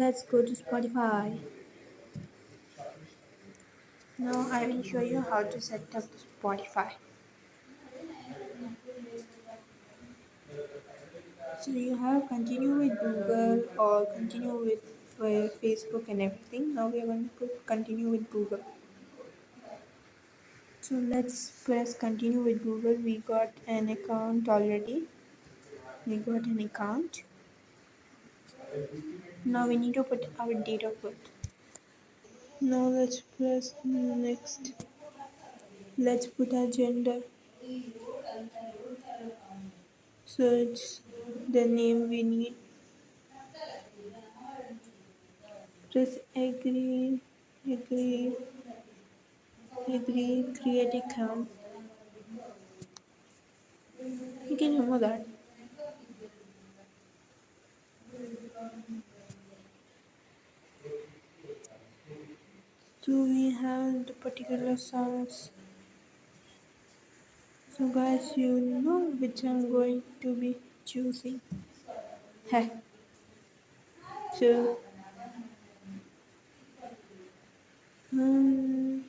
let's go to Spotify. Now I will show you how to set up Spotify. So you have continue with Google or continue with uh, Facebook and everything. Now we are going to continue with Google. So let's press continue with Google. We got an account already. We got an account. Now we need to put our date of birth. Now let's press next. Let's put our gender. So it's the name we need. Press agree, agree, agree, create account. You can remove that. So we have the particular songs. So guys, you know which I'm going to be choosing. Hey. So um,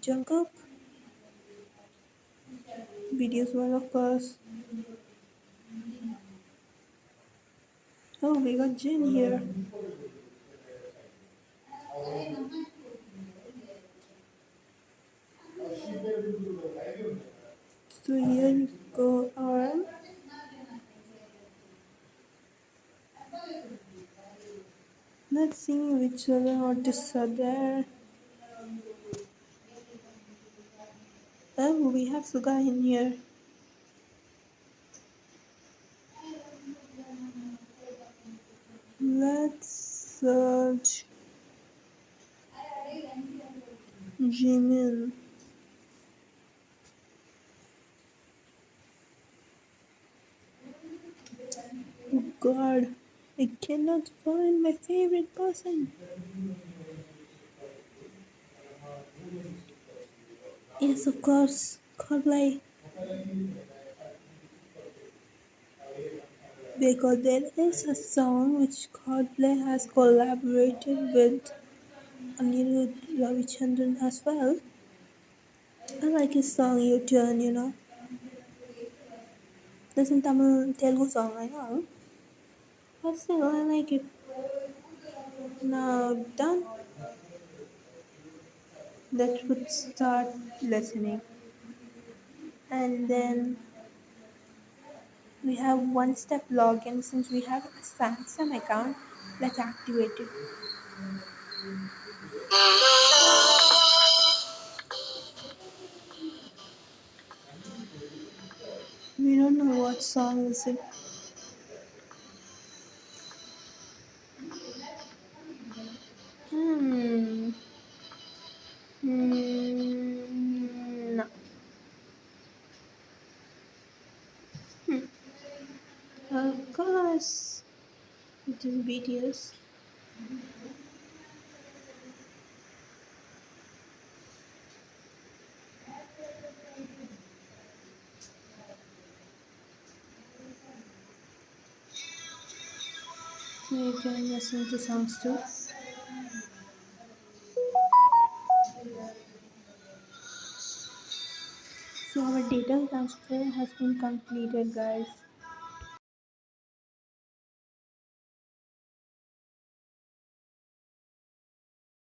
Jungkook videos one of course. Oh, we got Jin here. So here you go. Let's see which other artists are there. Oh, we have Suga in here. Let's search Jimin. Oh god, I cannot find my favorite person. Yes, of course, Coldplay. Because there is a song which Coldplay has collaborated with Anirudh Ravichandran as well. I like his song You Turn, you know. This is Tamil Telugu song, I know. But still, I like it. Now done. That would start listening. And then we have one step login since we have a Samsung account. Let's activate it. We don't know what song is it. Hmm. Hmm. No. Hmm. Of course. It is BTS. You can listen to songs too. Data transfer has been completed guys.